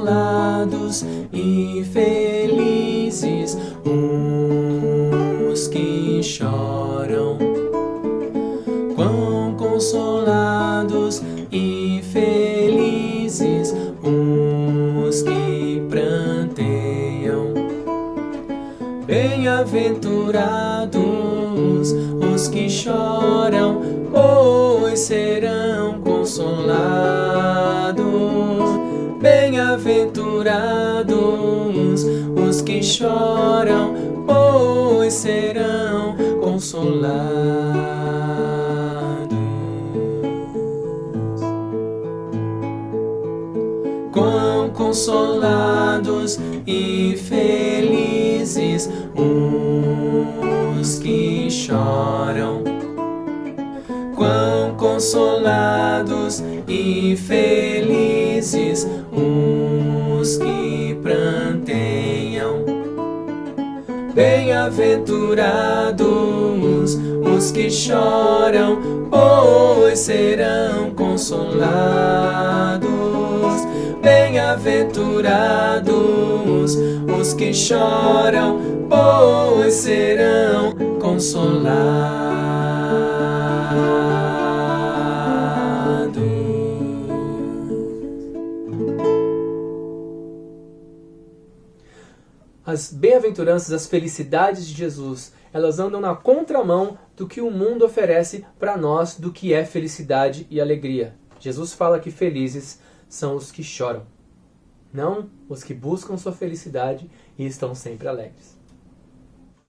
consolados e felizes os que choram. Quão consolados e felizes os que pranteiam. Bem-aventurados os que choram, pois serão consolados. Bem-aventurados os que choram, pois serão consolados. Quão consolados e felizes os que choram. Quão consolados e felizes os Bem-aventurados os que choram, pois serão consolados. Bem-aventurados os que choram, pois serão consolados. As bem-aventuranças, as felicidades de Jesus, elas andam na contramão do que o mundo oferece para nós do que é felicidade e alegria. Jesus fala que felizes são os que choram, não os que buscam sua felicidade e estão sempre alegres.